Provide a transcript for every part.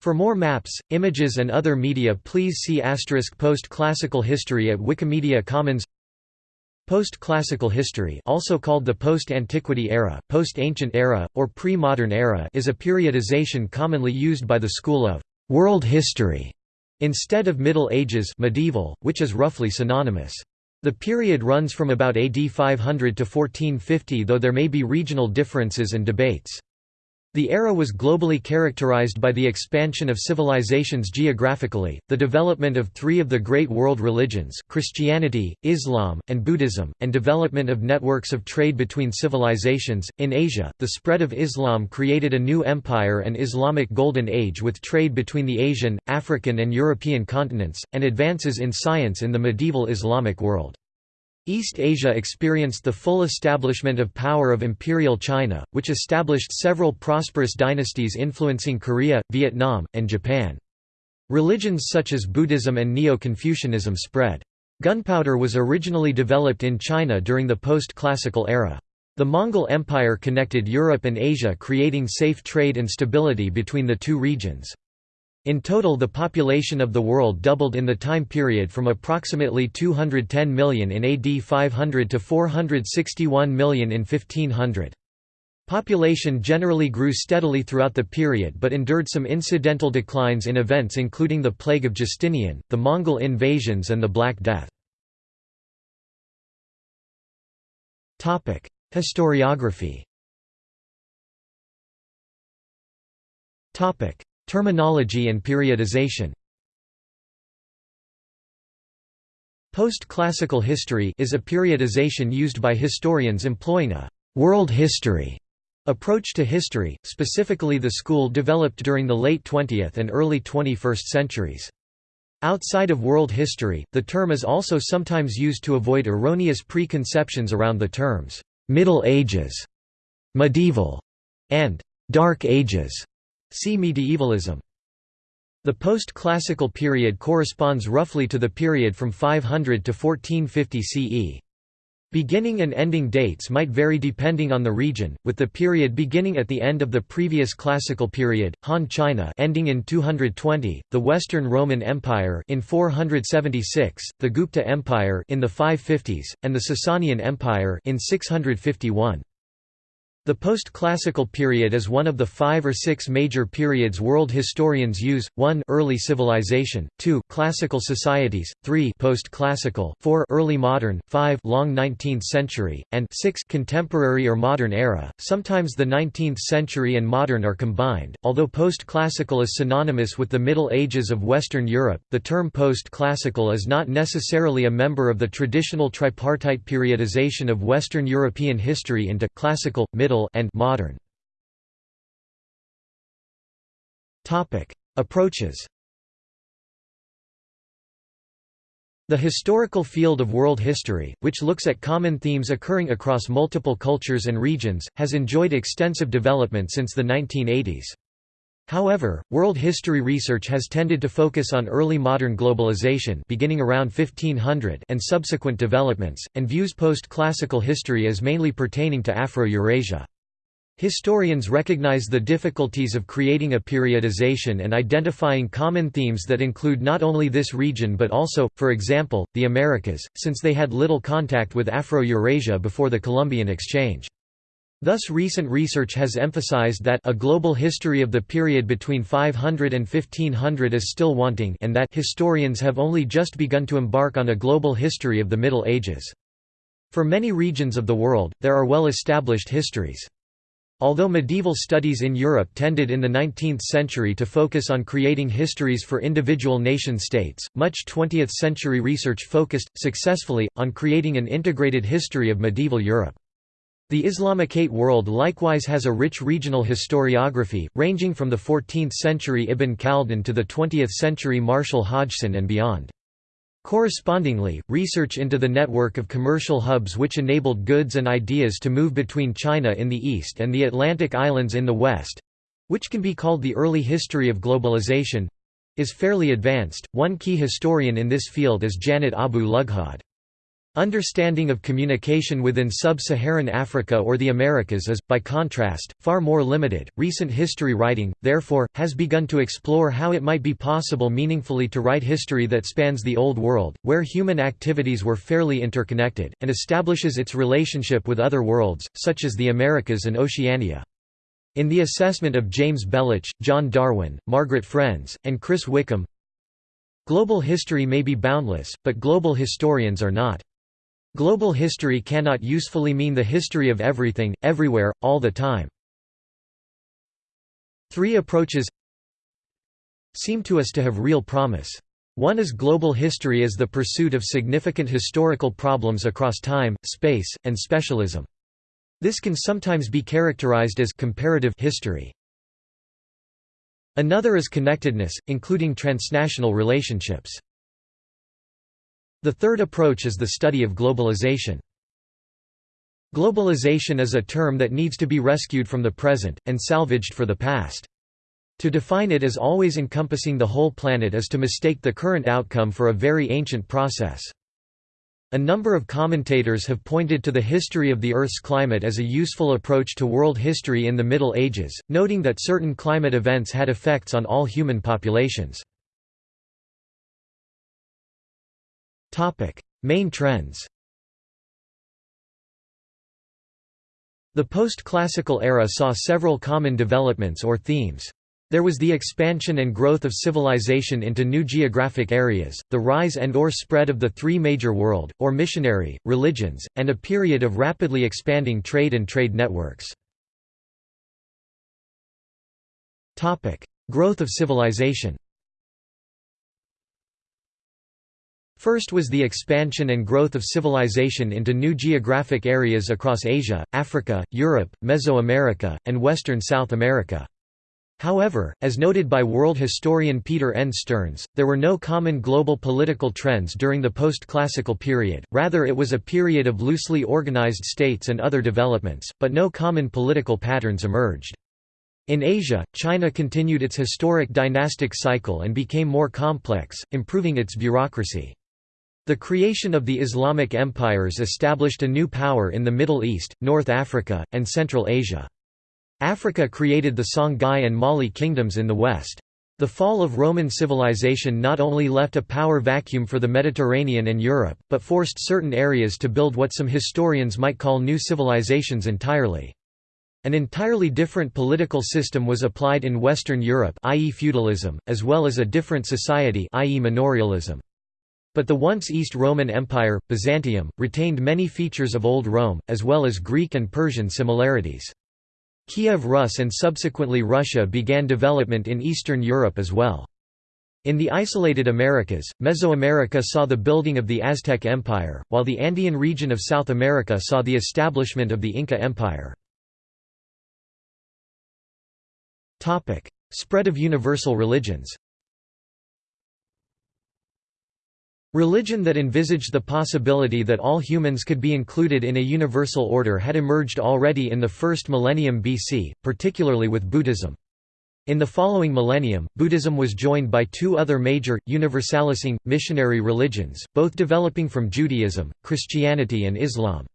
For more maps, images and other media please see asterisk Post-classical history at Wikimedia Commons Post-classical history also called the post-antiquity era, post-ancient era, or pre-modern era is a periodization commonly used by the school of «world history» instead of Middle Ages medieval, which is roughly synonymous. The period runs from about AD 500 to 1450 though there may be regional differences and debates. The era was globally characterized by the expansion of civilizations geographically, the development of three of the great world religions Christianity, Islam, and Buddhism, and development of networks of trade between civilizations. In Asia, the spread of Islam created a new empire and Islamic Golden Age with trade between the Asian, African and European continents, and advances in science in the medieval Islamic world. East Asia experienced the full establishment of power of Imperial China, which established several prosperous dynasties influencing Korea, Vietnam, and Japan. Religions such as Buddhism and Neo-Confucianism spread. Gunpowder was originally developed in China during the post-classical era. The Mongol Empire connected Europe and Asia creating safe trade and stability between the two regions. In total the population of the world doubled in the time period from approximately 210 million in AD 500 to 461 million in 1500. Population generally grew steadily throughout the period but endured some incidental declines in events including the Plague of Justinian, the Mongol invasions and the Black Death. Historiography Terminology and periodization Post-classical history is a periodization used by historians employing a «world history» approach to history, specifically the school developed during the late 20th and early 21st centuries. Outside of world history, the term is also sometimes used to avoid erroneous preconceptions around the terms «Middle Ages», «medieval» and «dark ages». See medievalism. The post-classical period corresponds roughly to the period from 500 to 1450 CE. Beginning and ending dates might vary depending on the region, with the period beginning at the end of the previous classical period, Han China ending in 220, the Western Roman Empire in 476, the Gupta Empire in the 550s, and the Sasanian Empire in 651. The post-classical period is one of the five or six major periods world historians use, 1 early civilization, 2 classical societies, 3 post-classical, 4 early modern, 5 long 19th century, and 6 contemporary or modern era. Sometimes the 19th century and modern are combined. Although post-classical is synonymous with the Middle Ages of Western Europe, the term post-classical is not necessarily a member of the traditional tripartite periodization of Western European history into classical, middle and modern. Topic: Approaches. The historical field of world history, which looks at common themes occurring across multiple cultures and regions, has enjoyed extensive development since the 1980s. However, world history research has tended to focus on early modern globalization beginning around 1500 and subsequent developments, and views post-classical history as mainly pertaining to Afro-Eurasia. Historians recognize the difficulties of creating a periodization and identifying common themes that include not only this region but also, for example, the Americas, since they had little contact with Afro-Eurasia before the Columbian Exchange. Thus recent research has emphasized that a global history of the period between 500 and 1500 is still wanting and that historians have only just begun to embark on a global history of the Middle Ages. For many regions of the world, there are well-established histories. Although medieval studies in Europe tended in the 19th century to focus on creating histories for individual nation-states, much 20th-century research focused, successfully, on creating an integrated history of medieval Europe. The Islamicate world likewise has a rich regional historiography, ranging from the 14th-century Ibn Khaldun to the 20th-century Marshall Hodgson and beyond. Correspondingly, research into the network of commercial hubs which enabled goods and ideas to move between China in the east and the Atlantic islands in the west—which can be called the early history of globalization—is fairly advanced. One key historian in this field is Janet Abu Lughod. Understanding of communication within sub-Saharan Africa or the Americas is, by contrast, far more limited. Recent history writing, therefore, has begun to explore how it might be possible meaningfully to write history that spans the Old World, where human activities were fairly interconnected, and establishes its relationship with other worlds, such as the Americas and Oceania. In the assessment of James Belich, John Darwin, Margret Frenz, and Chris Wickham, Global history may be boundless, but global historians are not. Global history cannot usefully mean the history of everything, everywhere, all the time. Three approaches seem to us to have real promise. One is global history as the pursuit of significant historical problems across time, space, and specialism. This can sometimes be characterized as comparative history. Another is connectedness, including transnational relationships. The third approach is the study of globalization. Globalization is a term that needs to be rescued from the present, and salvaged for the past. To define it as always encompassing the whole planet is to mistake the current outcome for a very ancient process. A number of commentators have pointed to the history of the Earth's climate as a useful approach to world history in the Middle Ages, noting that certain climate events had effects on all human populations. Topic: Main trends. The post-classical era saw several common developments or themes. There was the expansion and growth of civilization into new geographic areas, the rise and or spread of the three major world, or missionary, religions, and a period of rapidly expanding trade and trade networks. Growth of civilization First was the expansion and growth of civilization into new geographic areas across Asia, Africa, Europe, Mesoamerica, and western South America. However, as noted by world historian Peter N. Stearns, there were no common global political trends during the post-classical period, rather it was a period of loosely organized states and other developments, but no common political patterns emerged. In Asia, China continued its historic dynastic cycle and became more complex, improving its bureaucracy. The creation of the Islamic empires established a new power in the Middle East, North Africa, and Central Asia. Africa created the Songhai and Mali kingdoms in the west. The fall of Roman civilization not only left a power vacuum for the Mediterranean and Europe, but forced certain areas to build what some historians might call new civilizations entirely. An entirely different political system was applied in Western Europe i.e. feudalism, as well as a different society i.e. manorialism. But the once East Roman Empire, Byzantium, retained many features of Old Rome, as well as Greek and Persian similarities. Kiev Rus and subsequently Russia began development in Eastern Europe as well. In the isolated Americas, Mesoamerica saw the building of the Aztec Empire, while the Andean region of South America saw the establishment of the Inca Empire. Spread of universal religions Religion that envisaged the possibility that all humans could be included in a universal order had emerged already in the first millennium BC, particularly with Buddhism. In the following millennium, Buddhism was joined by two other major, universalising, missionary religions, both developing from Judaism, Christianity and Islam.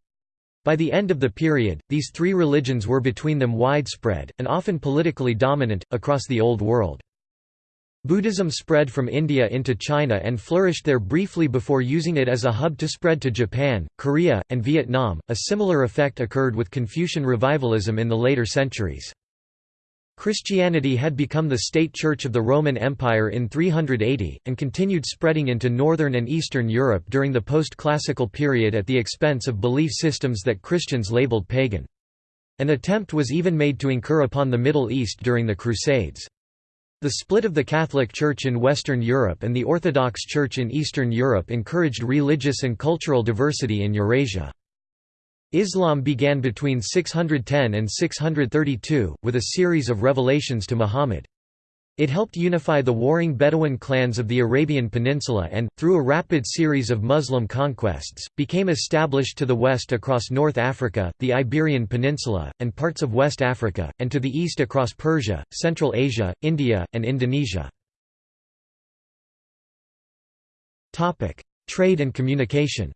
By the end of the period, these three religions were between them widespread, and often politically dominant, across the Old World. Buddhism spread from India into China and flourished there briefly before using it as a hub to spread to Japan, Korea, and Vietnam. A similar effect occurred with Confucian revivalism in the later centuries. Christianity had become the state church of the Roman Empire in 380, and continued spreading into northern and eastern Europe during the post-classical period at the expense of belief systems that Christians labeled pagan. An attempt was even made to incur upon the Middle East during the Crusades. The split of the Catholic Church in Western Europe and the Orthodox Church in Eastern Europe encouraged religious and cultural diversity in Eurasia. Islam began between 610 and 632, with a series of revelations to Muhammad. It helped unify the warring Bedouin clans of the Arabian Peninsula and, through a rapid series of Muslim conquests, became established to the west across North Africa, the Iberian Peninsula, and parts of West Africa, and to the east across Persia, Central Asia, India, and Indonesia. Trade and communication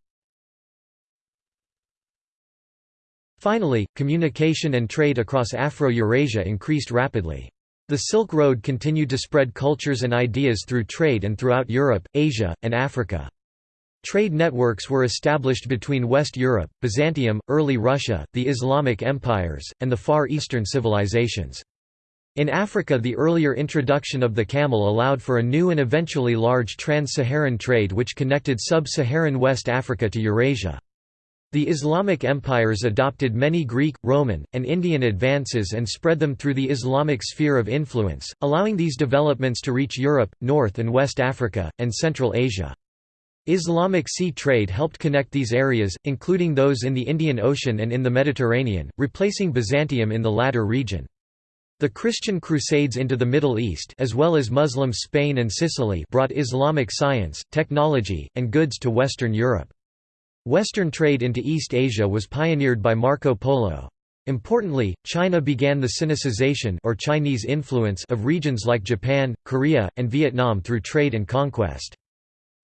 Finally, communication and trade across Afro-Eurasia increased rapidly. The Silk Road continued to spread cultures and ideas through trade and throughout Europe, Asia, and Africa. Trade networks were established between West Europe, Byzantium, early Russia, the Islamic empires, and the Far Eastern civilizations. In Africa the earlier introduction of the camel allowed for a new and eventually large trans-Saharan trade which connected sub-Saharan West Africa to Eurasia. The Islamic empires adopted many Greek, Roman, and Indian advances and spread them through the Islamic sphere of influence, allowing these developments to reach Europe, North and West Africa, and Central Asia. Islamic sea trade helped connect these areas, including those in the Indian Ocean and in the Mediterranean, replacing Byzantium in the latter region. The Christian Crusades into the Middle East as well as Muslim Spain and Sicily brought Islamic science, technology, and goods to Western Europe. Western trade into East Asia was pioneered by Marco Polo. Importantly, China began the Sinicization or Chinese influence of regions like Japan, Korea, and Vietnam through trade and conquest.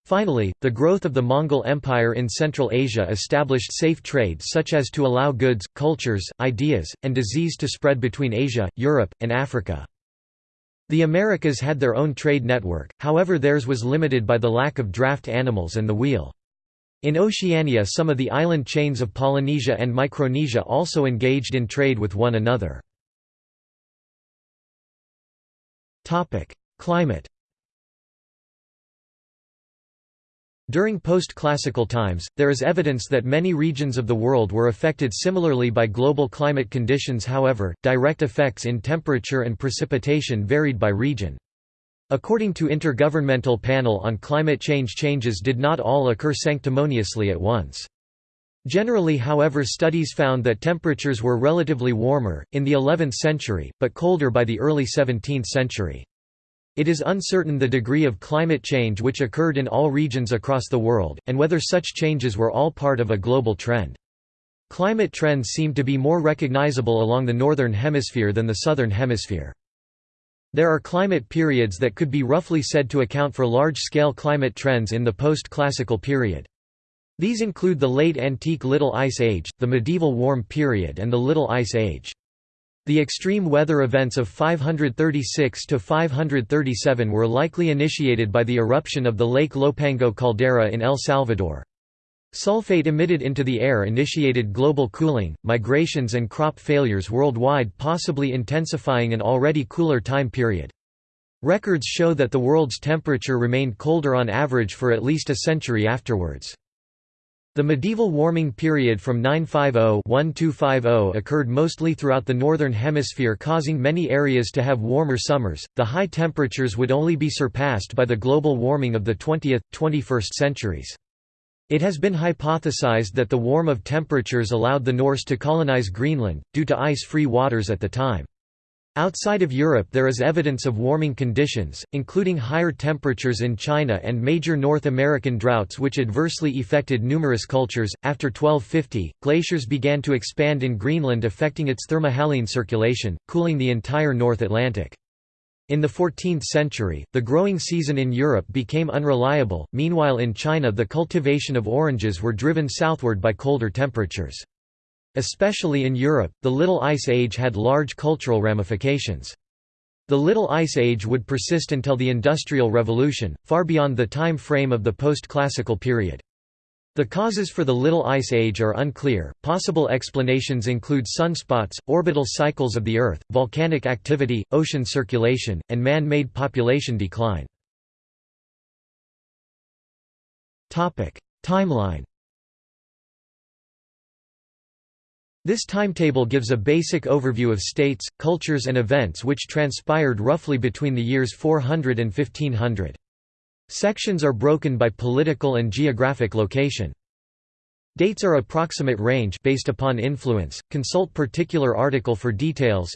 Finally, the growth of the Mongol Empire in Central Asia established safe trade such as to allow goods, cultures, ideas, and disease to spread between Asia, Europe, and Africa. The Americas had their own trade network, however theirs was limited by the lack of draft animals and the wheel. In Oceania some of the island chains of Polynesia and Micronesia also engaged in trade with one another. Climate During post-classical times, there is evidence that many regions of the world were affected similarly by global climate conditions however, direct effects in temperature and precipitation varied by region. According to Intergovernmental Panel on Climate Change changes did not all occur sanctimoniously at once. Generally however studies found that temperatures were relatively warmer, in the 11th century, but colder by the early 17th century. It is uncertain the degree of climate change which occurred in all regions across the world, and whether such changes were all part of a global trend. Climate trends seem to be more recognizable along the northern hemisphere than the southern hemisphere. There are climate periods that could be roughly said to account for large-scale climate trends in the post-classical period. These include the late antique Little Ice Age, the medieval Warm Period and the Little Ice Age. The extreme weather events of 536 to 537 were likely initiated by the eruption of the Lake Ilopango caldera in El Salvador. Sulfate emitted into the air initiated global cooling, migrations and crop failures worldwide possibly intensifying an already cooler time period. Records show that the world's temperature remained colder on average for at least a century afterwards. The medieval warming period from 950-1250 occurred mostly throughout the northern hemisphere causing many areas to have warmer summers. The high temperatures would only be surpassed by the global warming of the 20th, 21st centuries. It has been hypothesized that the warm of temperatures allowed the Norse to colonize Greenland, due to ice-free waters at the time. Outside of Europe there is evidence of warming conditions, including higher temperatures in China and major North American droughts which adversely affected numerous cultures. After 1250, glaciers began to expand in Greenland affecting its thermohaline circulation, cooling the entire North Atlantic. In the 14th century, the growing season in Europe became unreliable, meanwhile in China the cultivation of oranges were driven southward by colder temperatures. Especially in Europe, the Little Ice Age had large cultural ramifications. The Little Ice Age would persist until the Industrial Revolution, far beyond the time frame of the post-classical period. The causes for the Little Ice Age are unclear. Possible explanations include sunspots, orbital cycles of the Earth, volcanic activity, ocean circulation, and man made population decline. Timeline This timetable gives a basic overview of states, cultures, and events which transpired roughly between the years 400 and 1500. Sections are broken by political and geographic location. Dates are approximate range based upon influence. Consult particular article for details.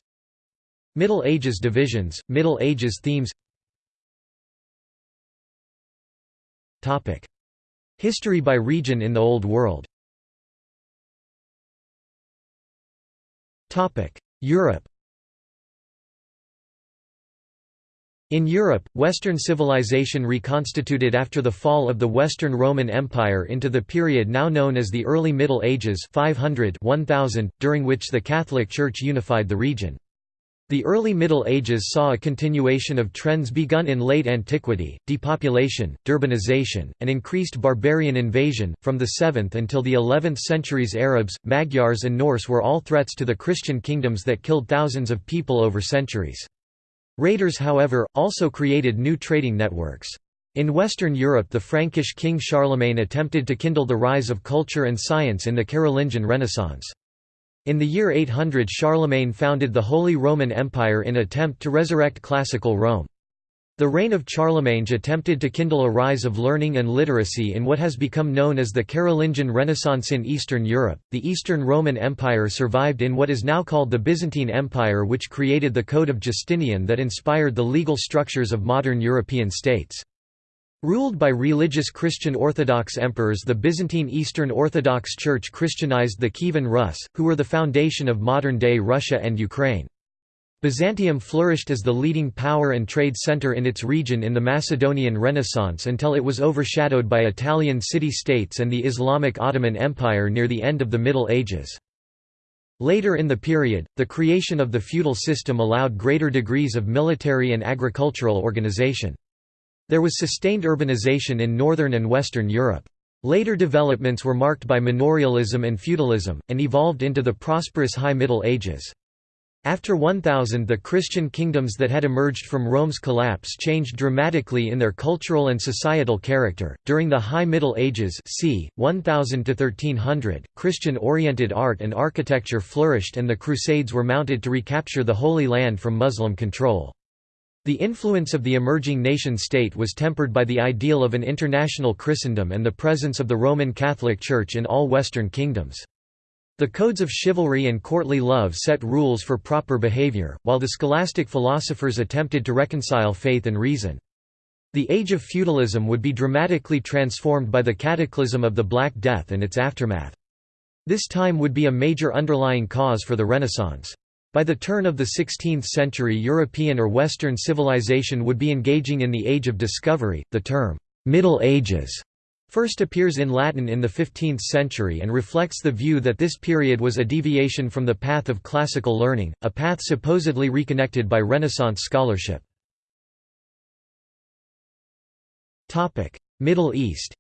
Middle Ages divisions, Middle Ages themes. Topic: History by region in the Old World. Topic: Europe. In Europe, Western civilization reconstituted after the fall of the Western Roman Empire into the period now known as the Early Middle Ages 500 1000, during which the Catholic Church unified the region. The early Middle Ages saw a continuation of trends begun in late antiquity, depopulation, deurbanization, and increased barbarian invasion. From the 7th until the 11th centuries Arabs, Magyars and Norse were all threats to the Christian kingdoms that killed thousands of people over centuries. Raiders however, also created new trading networks. In Western Europe the Frankish king Charlemagne attempted to kindle the rise of culture and science in the Carolingian Renaissance. In the year 800 Charlemagne founded the Holy Roman Empire in attempt to resurrect classical Rome. The reign of Charlemagne attempted to kindle a rise of learning and literacy in what has become known as the Carolingian Renaissance in Eastern Europe. The Eastern Roman Empire survived in what is now called the Byzantine Empire, which created the Code of Justinian that inspired the legal structures of modern European states. Ruled by religious Christian Orthodox emperors the Byzantine Eastern Orthodox Church Christianized the Kievan Rus, who were the foundation of modern-day Russia and Ukraine. Byzantium flourished as the leading power and trade center in its region in the Macedonian Renaissance until it was overshadowed by Italian city-states and the Islamic Ottoman Empire near the end of the Middle Ages. Later in the period, the creation of the feudal system allowed greater degrees of military and agricultural organization. There was sustained urbanization in northern and western Europe. Later developments were marked by manorialism and feudalism, and evolved into the prosperous High Middle Ages. After 1000 the Christian kingdoms that had emerged from Rome's collapse changed dramatically in their cultural and societal character. During the High Middle Ages c. 1000 to 1300, Christian-oriented art and architecture flourished and the Crusades were mounted to recapture the Holy Land from Muslim control. The influence of the emerging nation-state was tempered by the ideal of an international Christendom and the presence of the Roman Catholic Church in all Western kingdoms. The codes of chivalry and courtly love set rules for proper behavior, while the scholastic philosophers attempted to reconcile faith and reason. The age of feudalism would be dramatically transformed by the cataclysm of the Black Death and its aftermath. This time would be a major underlying cause for the Renaissance. By the turn of the 16th century European or Western civilization would be engaging in the Age of Discovery. The term, Middle Ages, first appears in Latin in the 15th century and reflects the view that this period was a deviation from the path of classical learning, a path supposedly reconnected by Renaissance scholarship. Middle East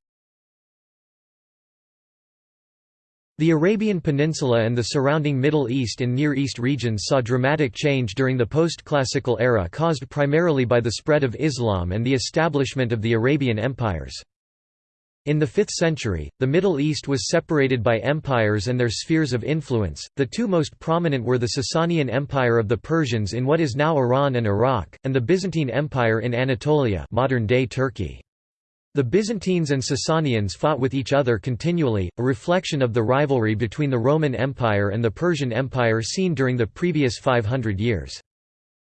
The Arabian Peninsula and the surrounding Middle East and Near East regions saw dramatic change during the post-classical era caused primarily by the spread of Islam and the establishment of the Arabian empires. In the 5th century, the Middle East was separated by empires and their spheres of influence. The two most prominent were the Sasanian Empire of the Persians in what is now Iran and Iraq, and the Byzantine Empire in Anatolia, modern-day Turkey. The Byzantines and Sasanians fought with each other continually, a reflection of the rivalry between the Roman Empire and the Persian Empire seen during the previous 500 years.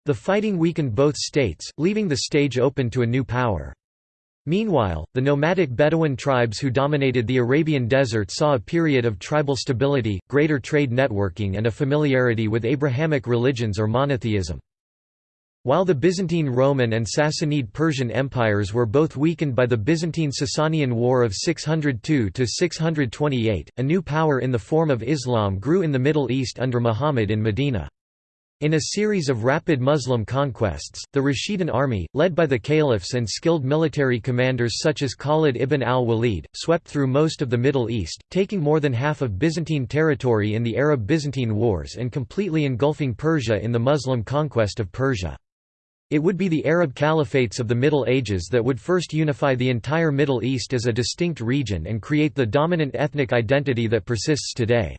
The fighting weakened both states, leaving the stage open to a new power. Meanwhile, the nomadic Bedouin tribes who dominated the Arabian desert saw a period of tribal stability, greater trade networking and a familiarity with Abrahamic religions or monotheism. While the Byzantine Roman and Sassanid Persian empires were both weakened by the Byzantine-Sasanian War of 602–628, a new power in the form of Islam grew in the Middle East under Muhammad in Medina. In a series of rapid Muslim conquests, the Rashidun army, led by the caliphs and skilled military commanders such as Khalid ibn al-Walid, swept through most of the Middle East, taking more than half of Byzantine territory in the Arab-Byzantine Wars and completely engulfing Persia in the Muslim conquest of Persia. It would be the Arab caliphates of the Middle Ages that would first unify the entire Middle East as a distinct region and create the dominant ethnic identity that persists today.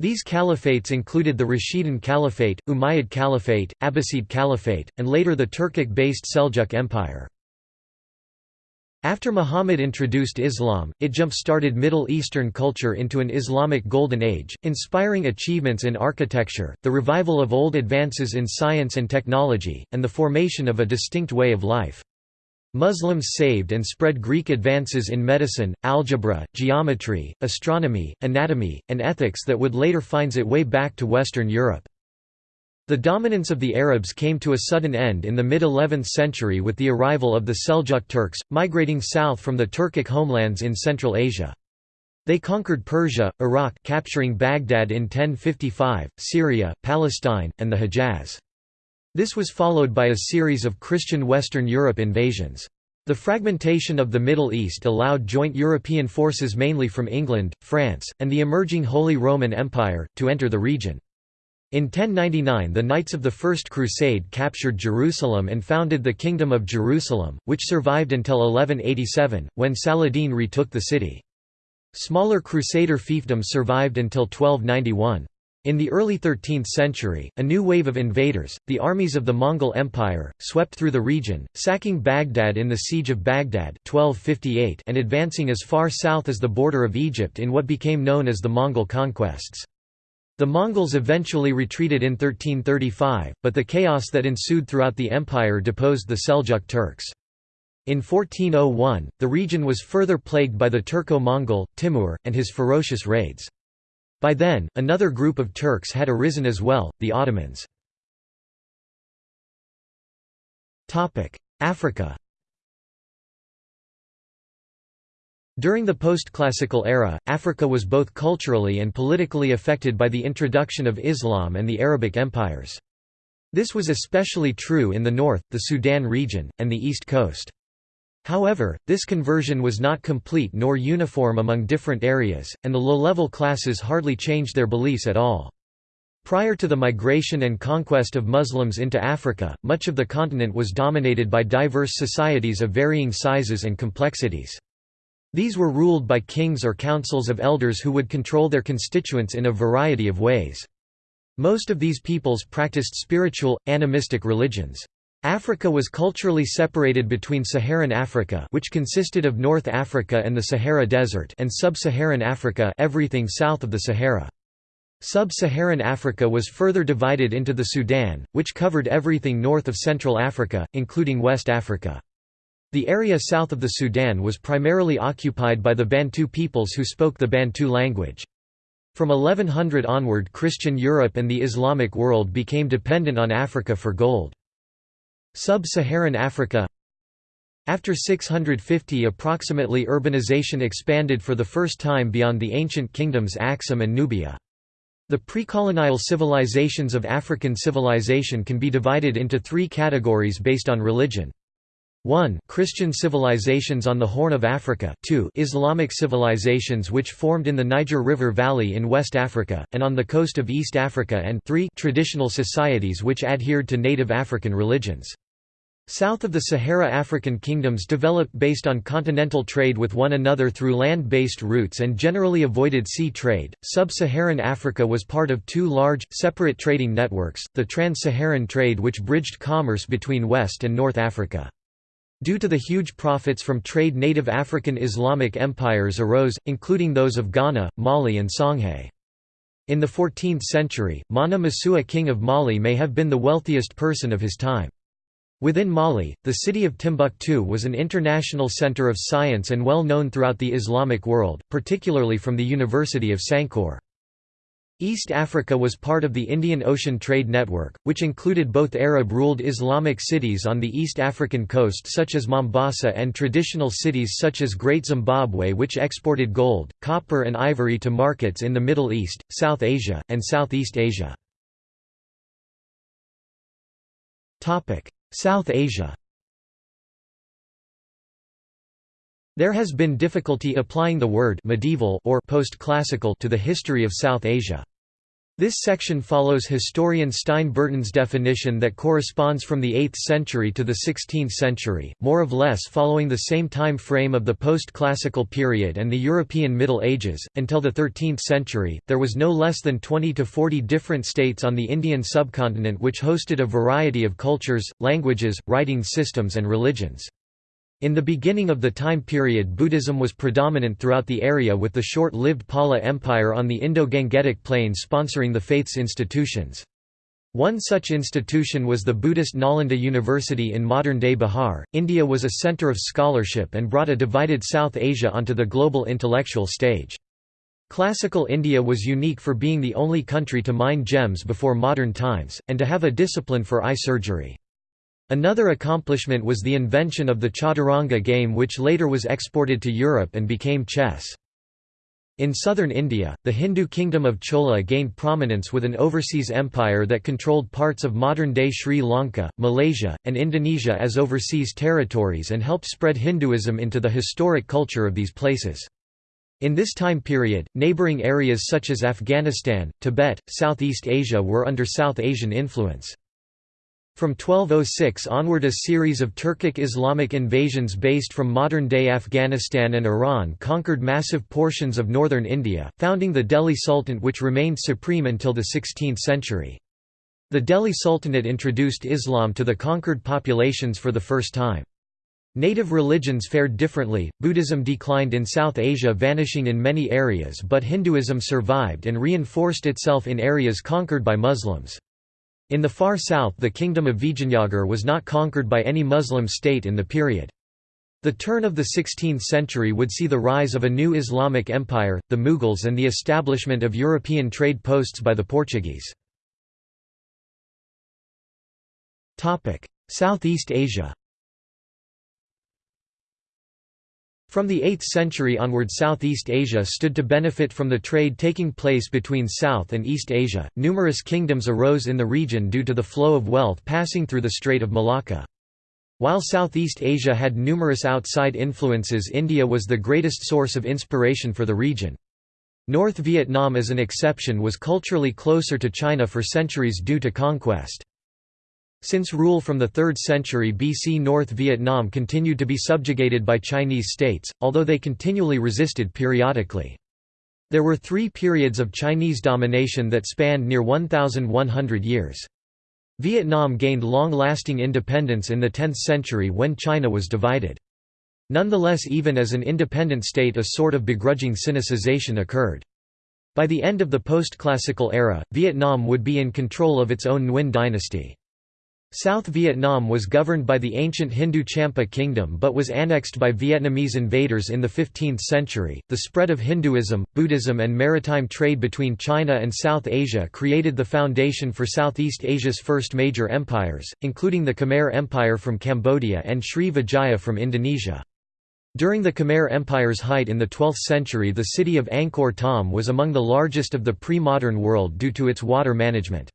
These caliphates included the Rashidun Caliphate, Umayyad Caliphate, Abbasid Caliphate, and later the Turkic-based Seljuk Empire. After Muhammad introduced Islam, it jump-started Middle Eastern culture into an Islamic Golden Age, inspiring achievements in architecture, the revival of old advances in science and technology, and the formation of a distinct way of life. Muslims saved and spread Greek advances in medicine, algebra, geometry, astronomy, anatomy, and ethics that would later finds its way back to Western Europe. The dominance of the Arabs came to a sudden end in the mid-11th century with the arrival of the Seljuk Turks, migrating south from the Turkic homelands in Central Asia. They conquered Persia, Iraq capturing Baghdad in 1055, Syria, Palestine, and the Hejaz. This was followed by a series of Christian Western Europe invasions. The fragmentation of the Middle East allowed joint European forces mainly from England, France, and the emerging Holy Roman Empire, to enter the region. In 1099 the Knights of the First Crusade captured Jerusalem and founded the Kingdom of Jerusalem, which survived until 1187, when Saladin retook the city. Smaller Crusader fiefdoms survived until 1291. In the early 13th century, a new wave of invaders, the armies of the Mongol Empire, swept through the region, sacking Baghdad in the Siege of Baghdad 1258 and advancing as far south as the border of Egypt in what became known as the Mongol conquests. The Mongols eventually retreated in 1335, but the chaos that ensued throughout the empire deposed the Seljuk Turks. In 1401, the region was further plagued by the Turco-Mongol, Timur, and his ferocious raids. By then, another group of Turks had arisen as well, the Ottomans. Africa During the post-classical era, Africa was both culturally and politically affected by the introduction of Islam and the Arabic empires. This was especially true in the north, the Sudan region, and the east coast. However, this conversion was not complete nor uniform among different areas, and the low-level classes hardly changed their beliefs at all. Prior to the migration and conquest of Muslims into Africa, much of the continent was dominated by diverse societies of varying sizes and complexities. These were ruled by kings or councils of elders who would control their constituents in a variety of ways. Most of these peoples practiced spiritual, animistic religions. Africa was culturally separated between Saharan Africa which consisted of North Africa and the Sahara Desert and Sub-Saharan Africa everything south of the Sahara. Sub-Saharan Africa was further divided into the Sudan, which covered everything north of Central Africa, including West Africa. The area south of the Sudan was primarily occupied by the Bantu peoples who spoke the Bantu language. From 1100 onward Christian Europe and the Islamic world became dependent on Africa for gold. Sub-Saharan Africa After 650 approximately urbanization expanded for the first time beyond the ancient kingdoms Axum and Nubia. The pre-colonial civilizations of African civilization can be divided into three categories based on religion. 1 Christian civilizations on the Horn of Africa 2 Islamic civilizations which formed in the Niger River Valley in West Africa, and on the coast of East Africa and 3 traditional societies which adhered to native African religions. South of the Sahara African kingdoms developed based on continental trade with one another through land-based routes and generally avoided sea trade. Sub-Saharan Africa was part of two large, separate trading networks, the Trans-Saharan trade which bridged commerce between West and North Africa. Due to the huge profits from trade native African Islamic empires arose, including those of Ghana, Mali and Songhay. In the 14th century, Mansa Musa king of Mali may have been the wealthiest person of his time. Within Mali, the city of Timbuktu was an international center of science and well known throughout the Islamic world, particularly from the University of Sankore. East Africa was part of the Indian Ocean Trade Network, which included both Arab-ruled Islamic cities on the East African coast such as Mombasa and traditional cities such as Great Zimbabwe which exported gold, copper and ivory to markets in the Middle East, South Asia, and Southeast Asia. South Asia There has been difficulty applying the word medieval or post-classical to the history of South Asia. This section follows historian Stein Burton's definition that corresponds from the 8th century to the 16th century, more or less following the same time frame of the post-classical period and the European Middle Ages. Until the 13th century, there was no less than 20 to 40 different states on the Indian subcontinent which hosted a variety of cultures, languages, writing systems and religions. In the beginning of the time period Buddhism was predominant throughout the area with the short-lived Pala Empire on the Indo-Gangetic plain sponsoring the faith's institutions. One such institution was the Buddhist Nalanda University in modern-day Bihar. India was a center of scholarship and brought a divided South Asia onto the global intellectual stage. Classical India was unique for being the only country to mine gems before modern times, and to have a discipline for eye surgery. Another accomplishment was the invention of the chaturanga game which later was exported to Europe and became chess. In southern India, the Hindu kingdom of Chola gained prominence with an overseas empire that controlled parts of modern-day Sri Lanka, Malaysia, and Indonesia as overseas territories and helped spread Hinduism into the historic culture of these places. In this time period, neighbouring areas such as Afghanistan, Tibet, Southeast Asia were under South Asian influence. From 1206 onward a series of Turkic Islamic invasions based from modern-day Afghanistan and Iran conquered massive portions of northern India, founding the Delhi Sultanate which remained supreme until the 16th century. The Delhi Sultanate introduced Islam to the conquered populations for the first time. Native religions fared differently, Buddhism declined in South Asia vanishing in many areas but Hinduism survived and reinforced itself in areas conquered by Muslims. In the far south the kingdom of Vijayanagar was not conquered by any Muslim state in the period. The turn of the 16th century would see the rise of a new Islamic empire, the Mughals and the establishment of European trade posts by the Portuguese. Southeast Asia From the 8th century onward Southeast Asia stood to benefit from the trade taking place between South and East Asia. Numerous kingdoms arose in the region due to the flow of wealth passing through the Strait of Malacca. While Southeast Asia had numerous outside influences India was the greatest source of inspiration for the region. North Vietnam as an exception was culturally closer to China for centuries due to conquest. Since rule from the 3rd century BC North Vietnam continued to be subjugated by Chinese states, although they continually resisted periodically. There were three periods of Chinese domination that spanned near 1,100 years. Vietnam gained long-lasting independence in the 10th century when China was divided. Nonetheless even as an independent state a sort of begrudging sinicization occurred. By the end of the post-classical era, Vietnam would be in control of its own Nguyen dynasty. South Vietnam was governed by the ancient Hindu Champa kingdom but was annexed by Vietnamese invaders in the 15th century. The spread of Hinduism, Buddhism, and maritime trade between China and South Asia created the foundation for Southeast Asia's first major empires, including the Khmer Empire from Cambodia and Sri Vijaya from Indonesia. During the Khmer Empire's height in the 12th century, the city of Angkor Thom was among the largest of the pre modern world due to its water management.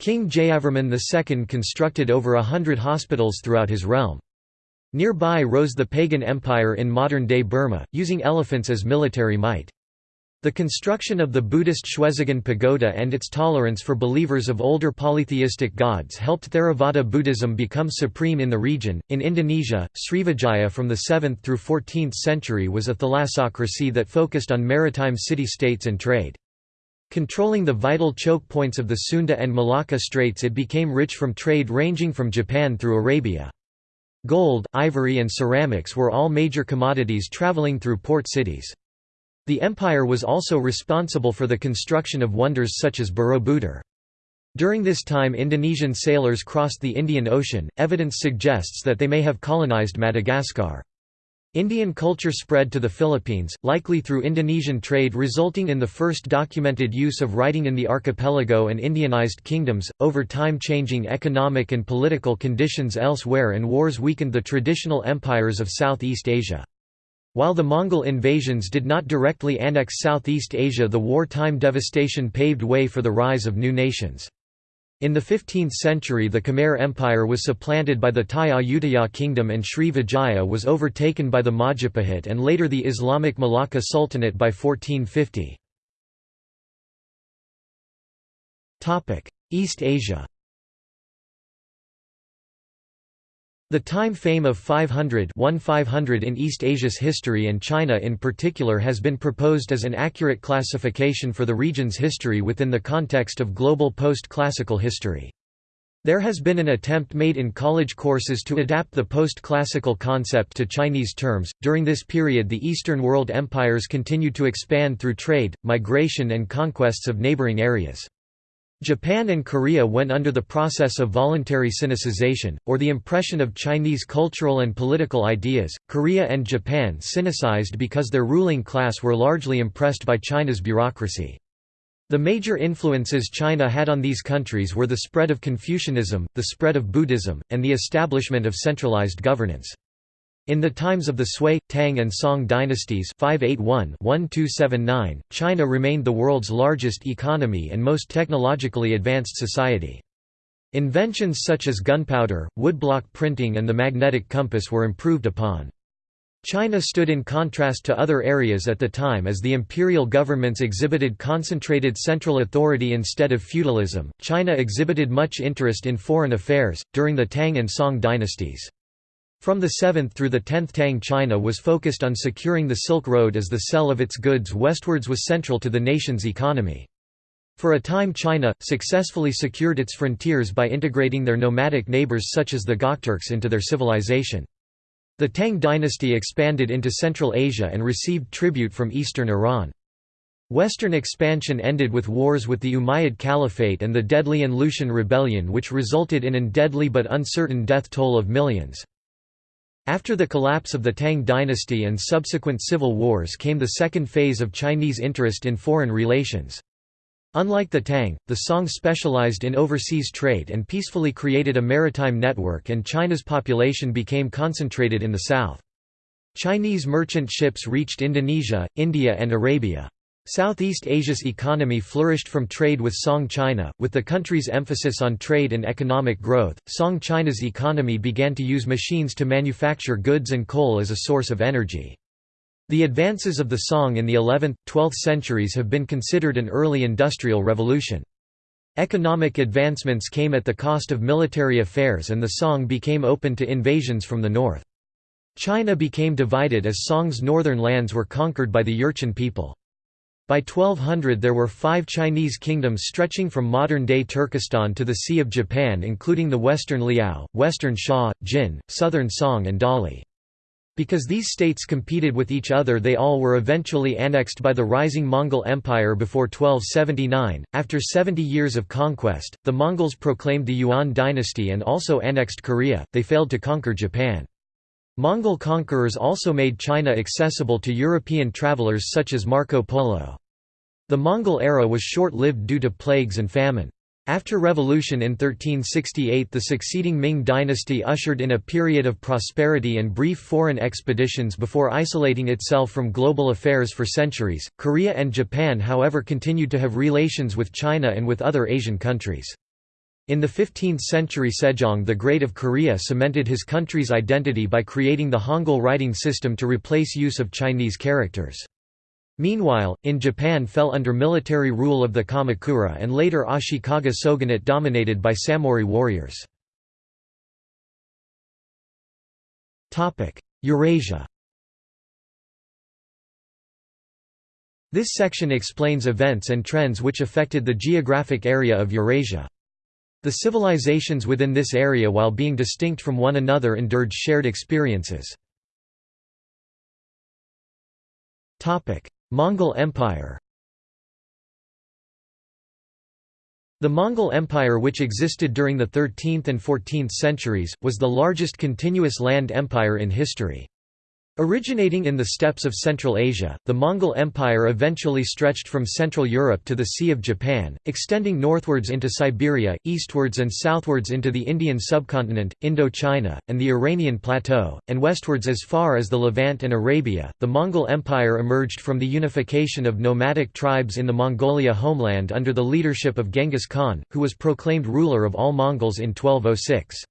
King Jayavarman II constructed over a hundred hospitals throughout his realm. Nearby rose the pagan empire in modern-day Burma, using elephants as military might. The construction of the Buddhist Shwedagon Pagoda and its tolerance for believers of older polytheistic gods helped Theravada Buddhism become supreme in the region. In Indonesia, Srivijaya from the 7th through 14th century was a thalassocracy that focused on maritime city-states and trade. Controlling the vital choke points of the Sunda and Malacca Straits it became rich from trade ranging from Japan through Arabia. Gold, ivory and ceramics were all major commodities traveling through port cities. The empire was also responsible for the construction of wonders such as Borobudur. During this time Indonesian sailors crossed the Indian Ocean, evidence suggests that they may have colonized Madagascar. Indian culture spread to the Philippines, likely through Indonesian trade resulting in the first documented use of writing in the archipelago and Indianized kingdoms, over time changing economic and political conditions elsewhere and wars weakened the traditional empires of Southeast Asia. While the Mongol invasions did not directly annex Southeast Asia the wartime devastation paved way for the rise of new nations. In the 15th century the Khmer Empire was supplanted by the Thai Ayutthaya kingdom and Sri Vijaya was overtaken by the Majapahit and later the Islamic Malacca Sultanate by 1450. East Asia The time fame of 500 1500 in East Asia's history and China in particular has been proposed as an accurate classification for the region's history within the context of global post-classical history. There has been an attempt made in college courses to adapt the post-classical concept to Chinese terms. During this period, the Eastern world empires continued to expand through trade, migration, and conquests of neighboring areas. Japan and Korea went under the process of voluntary Sinicization, or the impression of Chinese cultural and political ideas. Korea and Japan Sinicized because their ruling class were largely impressed by China's bureaucracy. The major influences China had on these countries were the spread of Confucianism, the spread of Buddhism, and the establishment of centralized governance. In the times of the Sui, Tang and Song dynasties 581-1279, China remained the world's largest economy and most technologically advanced society. Inventions such as gunpowder, woodblock printing and the magnetic compass were improved upon. China stood in contrast to other areas at the time as the imperial governments exhibited concentrated central authority instead of feudalism. China exhibited much interest in foreign affairs, during the Tang and Song dynasties. From the 7th through the 10th Tang China was focused on securing the Silk Road as the sell of its goods westwards was central to the nation's economy. For a time China, successfully secured its frontiers by integrating their nomadic neighbors such as the Gokturks into their civilization. The Tang dynasty expanded into Central Asia and received tribute from eastern Iran. Western expansion ended with wars with the Umayyad Caliphate and the deadly An Lushan rebellion which resulted in an deadly but uncertain death toll of millions. After the collapse of the Tang dynasty and subsequent civil wars came the second phase of Chinese interest in foreign relations. Unlike the Tang, the Song specialized in overseas trade and peacefully created a maritime network and China's population became concentrated in the south. Chinese merchant ships reached Indonesia, India and Arabia. Southeast Asia's economy flourished from trade with Song China, with the country's emphasis on trade and economic growth. Song China's economy began to use machines to manufacture goods and coal as a source of energy. The advances of the Song in the 11th, 12th centuries have been considered an early industrial revolution. Economic advancements came at the cost of military affairs and the Song became open to invasions from the north. China became divided as Song's northern lands were conquered by the Jurchen people. By 1200 there were five Chinese kingdoms stretching from modern-day Turkestan to the Sea of Japan including the western Liao, western Xia, Jin, southern Song and Dali. Because these states competed with each other they all were eventually annexed by the rising Mongol Empire before 1279. After 70 years of conquest, the Mongols proclaimed the Yuan dynasty and also annexed Korea, they failed to conquer Japan. Mongol conquerors also made China accessible to European travelers such as Marco Polo. The Mongol era was short-lived due to plagues and famine. After revolution in 1368 the succeeding Ming dynasty ushered in a period of prosperity and brief foreign expeditions before isolating itself from global affairs for centuries. Korea and Japan however continued to have relations with China and with other Asian countries. In the 15th century Sejong the Great of Korea cemented his country's identity by creating the Hangul writing system to replace use of Chinese characters. Meanwhile, in Japan fell under military rule of the Kamakura and later Ashikaga shogunate dominated by samurai warriors. Eurasia This section explains events and trends which affected the geographic area of Eurasia. The civilizations within this area while being distinct from one another endured shared experiences. Mongol Empire The Mongol Empire which existed during the 13th and 14th centuries, was the largest continuous land empire in history. Originating in the steppes of Central Asia, the Mongol Empire eventually stretched from Central Europe to the Sea of Japan, extending northwards into Siberia, eastwards and southwards into the Indian subcontinent, Indochina, and the Iranian plateau, and westwards as far as the Levant and Arabia. The Mongol Empire emerged from the unification of nomadic tribes in the Mongolia homeland under the leadership of Genghis Khan, who was proclaimed ruler of all Mongols in 1206.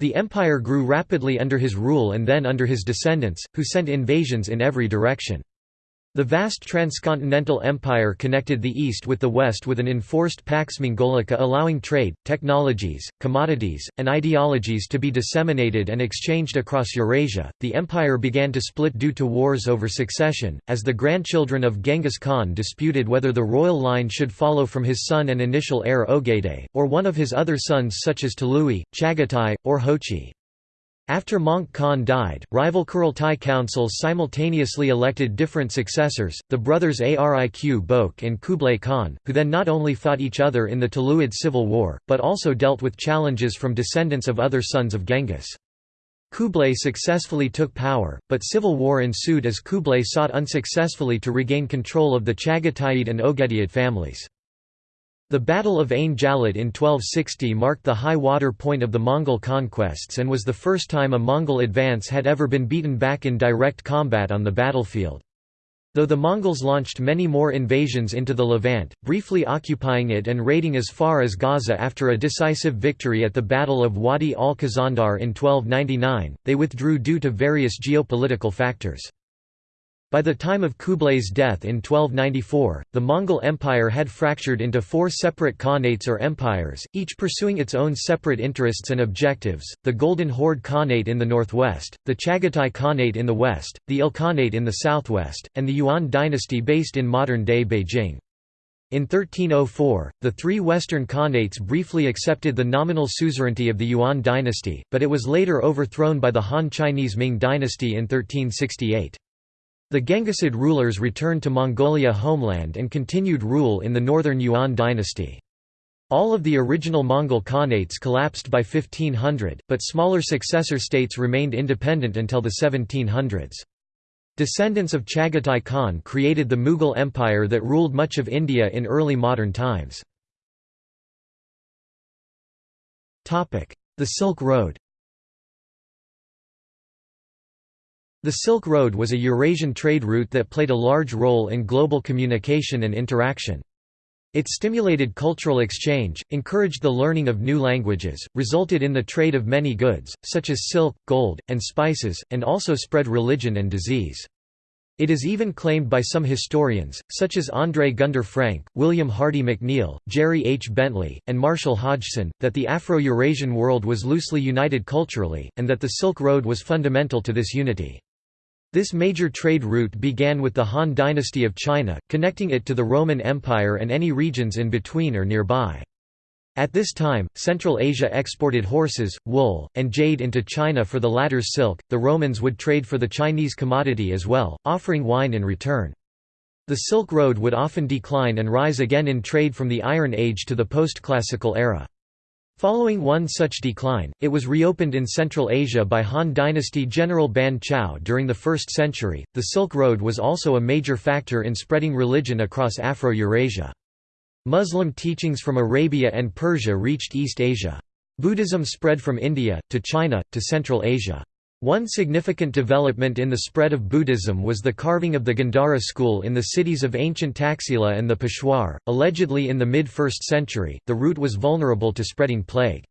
The empire grew rapidly under his rule and then under his descendants, who sent invasions in every direction. The vast transcontinental empire connected the east with the west with an enforced Pax Mongolica allowing trade, technologies, commodities, and ideologies to be disseminated and exchanged across Eurasia. The empire began to split due to wars over succession, as the grandchildren of Genghis Khan disputed whether the royal line should follow from his son and initial heir Ogedei, or one of his other sons such as Tolui, Chagatai, or Jochi. After Möngke Khan died, rival Kurultai councils simultaneously elected different successors, the brothers Ariq Bök and Kublai Khan, who then not only fought each other in the Tuluid civil war, but also dealt with challenges from descendants of other sons of Genghis. Kublai successfully took power, but civil war ensued as Kublai sought unsuccessfully to regain control of the Chagatai and Ogedayat families. The Battle of Ain Jalut in 1260 marked the high water point of the Mongol conquests and was the first time a Mongol advance had ever been beaten back in direct combat on the battlefield. Though the Mongols launched many more invasions into the Levant, briefly occupying it and raiding as far as Gaza after a decisive victory at the Battle of Wadi al-Khazandar in 1299, they withdrew due to various geopolitical factors. By the time of Kublai's death in 1294, the Mongol Empire had fractured into four separate khanates or empires, each pursuing its own separate interests and objectives, the Golden Horde Khanate in the northwest, the Chagatai Khanate in the west, the Ilkhanate in the southwest, and the Yuan dynasty based in modern-day Beijing. In 1304, the three western khanates briefly accepted the nominal suzerainty of the Yuan dynasty, but it was later overthrown by the Han Chinese Ming dynasty in 1368. The Genghisid rulers returned to Mongolia homeland and continued rule in the northern Yuan dynasty. All of the original Mongol khanates collapsed by 1500, but smaller successor states remained independent until the 1700s. Descendants of Chagatai Khan created the Mughal Empire that ruled much of India in early modern times. The Silk Road The Silk Road was a Eurasian trade route that played a large role in global communication and interaction. It stimulated cultural exchange, encouraged the learning of new languages, resulted in the trade of many goods, such as silk, gold, and spices, and also spread religion and disease. It is even claimed by some historians, such as André Gunder Frank, William Hardy McNeill, Jerry H. Bentley, and Marshall Hodgson, that the Afro-Eurasian world was loosely united culturally, and that the Silk Road was fundamental to this unity. This major trade route began with the Han dynasty of China, connecting it to the Roman Empire and any regions in between or nearby. At this time, Central Asia exported horses, wool, and jade into China for the latter's silk. The Romans would trade for the Chinese commodity as well, offering wine in return. The Silk Road would often decline and rise again in trade from the Iron Age to the post-classical era. Following one such decline, it was reopened in Central Asia by Han Dynasty General Ban Chao during the 1st century. The Silk Road was also a major factor in spreading religion across Afro-Eurasia. Muslim teachings from Arabia and Persia reached East Asia. Buddhism spread from India, to China, to Central Asia. One significant development in the spread of Buddhism was the carving of the Gandhara school in the cities of ancient Taxila and the Peshawar. Allegedly in the mid 1st century, the route was vulnerable to spreading plague.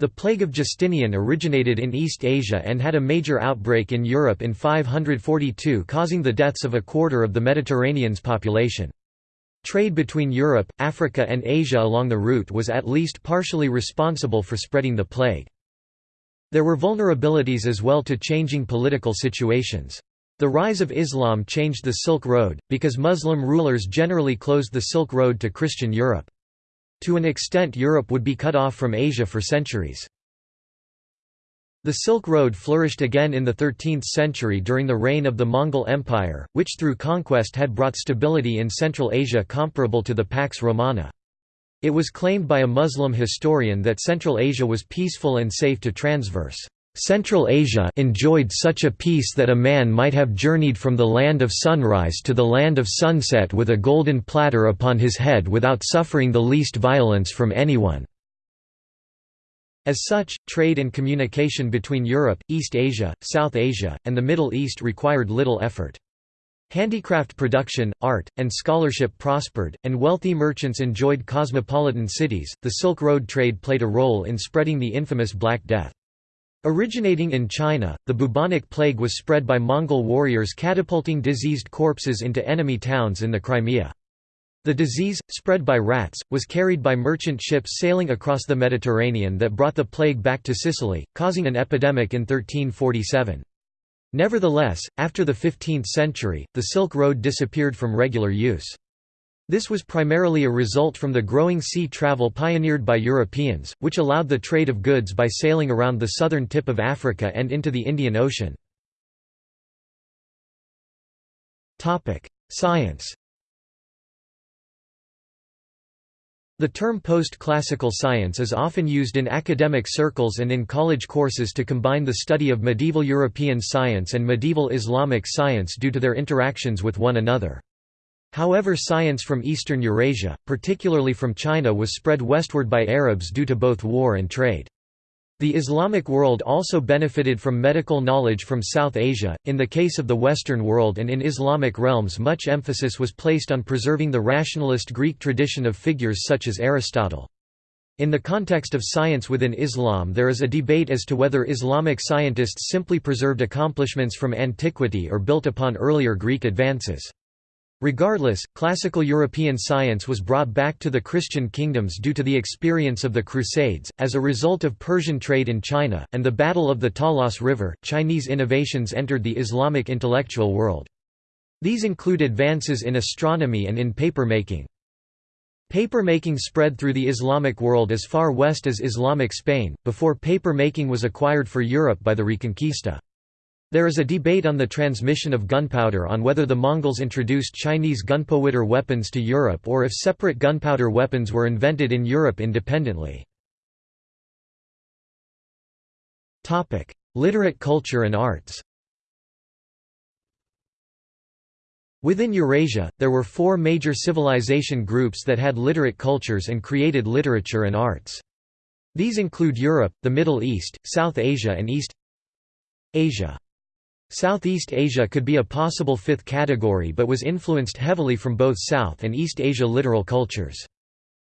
The plague of Justinian originated in East Asia and had a major outbreak in Europe in 542 causing the deaths of a quarter of the Mediterranean's population. Trade between Europe, Africa and Asia along the route was at least partially responsible for spreading the plague. There were vulnerabilities as well to changing political situations. The rise of Islam changed the Silk Road, because Muslim rulers generally closed the Silk Road to Christian Europe. To an extent Europe would be cut off from Asia for centuries. The Silk Road flourished again in the 13th century during the reign of the Mongol Empire, which through conquest had brought stability in Central Asia comparable to the Pax Romana. It was claimed by a Muslim historian that Central Asia was peaceful and safe to transverse. Central Asia enjoyed such a peace that a man might have journeyed from the land of sunrise to the land of sunset with a golden platter upon his head without suffering the least violence from anyone. As such, trade and communication between Europe, East Asia, South Asia, and the Middle East required little effort. Handicraft production, art, and scholarship prospered, and wealthy merchants enjoyed cosmopolitan cities. The Silk Road trade played a role in spreading the infamous Black Death. Originating in China, the bubonic plague was spread by Mongol warriors catapulting diseased corpses into enemy towns in the Crimea. The disease, spread by rats, was carried by merchant ships sailing across the Mediterranean that brought the plague back to Sicily, causing an epidemic in 1347. Nevertheless, after the 15th century, the Silk Road disappeared from regular use. This was primarily a result from the growing sea travel pioneered by Europeans, which allowed the trade of goods by sailing around the southern tip of Africa and into the Indian Ocean. Science The term post-classical science is often used in academic circles and in college courses to combine the study of medieval European science and medieval Islamic science due to their interactions with one another. However science from eastern Eurasia, particularly from China was spread westward by Arabs due to both war and trade. The Islamic world also benefited from medical knowledge from South Asia. In the case of the Western world and in Islamic realms, much emphasis was placed on preserving the rationalist Greek tradition of figures such as Aristotle. In the context of science within Islam, there is a debate as to whether Islamic scientists simply preserved accomplishments from antiquity or built upon earlier Greek advances. Regardless, classical European science was brought back to the Christian kingdoms due to the experience of the Crusades, as a result of Persian trade in China, and the Battle of the Talas River. Chinese innovations entered the Islamic intellectual world. These include advances in astronomy and in paper-making. Paper-making spread through the Islamic world as far west as Islamic Spain, before paper-making was acquired for Europe by the Reconquista. There is a debate on the transmission of gunpowder on whether the Mongols introduced Chinese gunpowder weapons to Europe or if separate gunpowder weapons were invented in Europe independently. Literate culture and arts Within Eurasia, there were four major civilization groups that had literate cultures and created literature and arts. These include Europe, the Middle East, South Asia and East Asia. Southeast Asia could be a possible fifth category but was influenced heavily from both South and East Asia littoral cultures.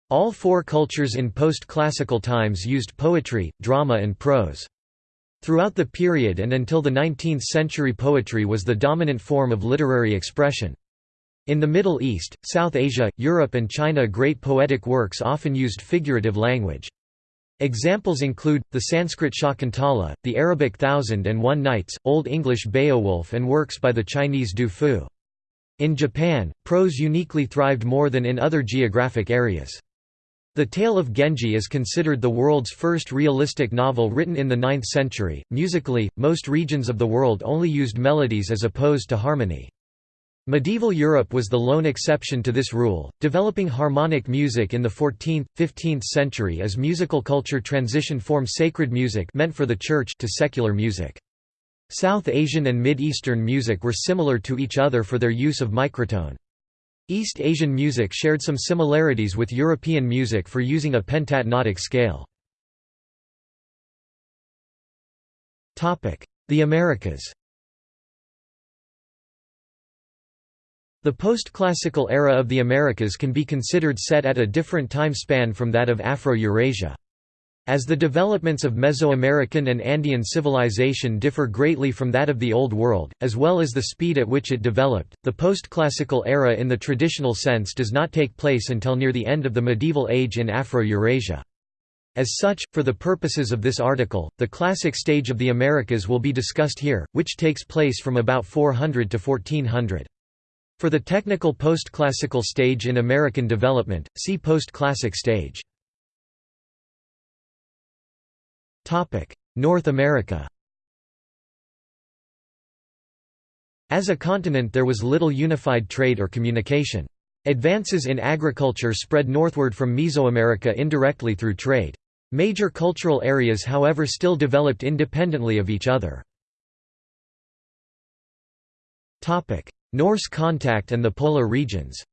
All four cultures in post-classical times used poetry, drama and prose. Throughout the period and until the 19th century poetry was the dominant form of literary expression. In the Middle East, South Asia, Europe and China great poetic works often used figurative language. Examples include, the Sanskrit Shakuntala, the Arabic Thousand and One Nights, Old English Beowulf and works by the Chinese Du Fu. In Japan, prose uniquely thrived more than in other geographic areas. The Tale of Genji is considered the world's first realistic novel written in the 9th century. Musically, most regions of the world only used melodies as opposed to harmony. Medieval Europe was the lone exception to this rule, developing harmonic music in the 14th, 15th century as musical culture transitioned from sacred music meant for the church to secular music. South Asian and Mid-Eastern music were similar to each other for their use of microtone. East Asian music shared some similarities with European music for using a pentatonic scale. The Americas The post-classical era of the Americas can be considered set at a different time span from that of Afro-Eurasia. As the developments of Mesoamerican and Andean civilization differ greatly from that of the Old World, as well as the speed at which it developed, the post-classical era in the traditional sense does not take place until near the end of the medieval age in Afro-Eurasia. As such, for the purposes of this article, the classic stage of the Americas will be discussed here, which takes place from about 400 to 1400. For the technical post-classical stage in American development, see post-classic stage. North America As a continent there was little unified trade or communication. Advances in agriculture spread northward from Mesoamerica indirectly through trade. Major cultural areas however still developed independently of each other. Norse contact and the polar regions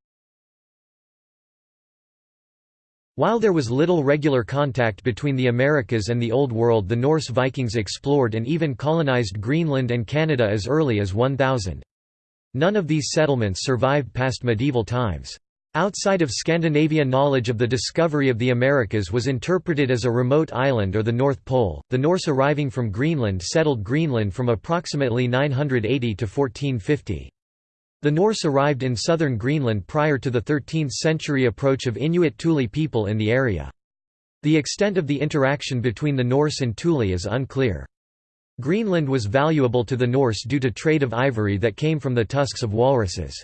While there was little regular contact between the Americas and the Old World the Norse Vikings explored and even colonized Greenland and Canada as early as 1000. None of these settlements survived past medieval times. Outside of Scandinavia knowledge of the discovery of the Americas was interpreted as a remote island or the North Pole. The Norse arriving from Greenland settled Greenland from approximately 980 to 1450. The Norse arrived in southern Greenland prior to the 13th-century approach of Inuit Thule people in the area. The extent of the interaction between the Norse and Thule is unclear. Greenland was valuable to the Norse due to trade of ivory that came from the tusks of walruses.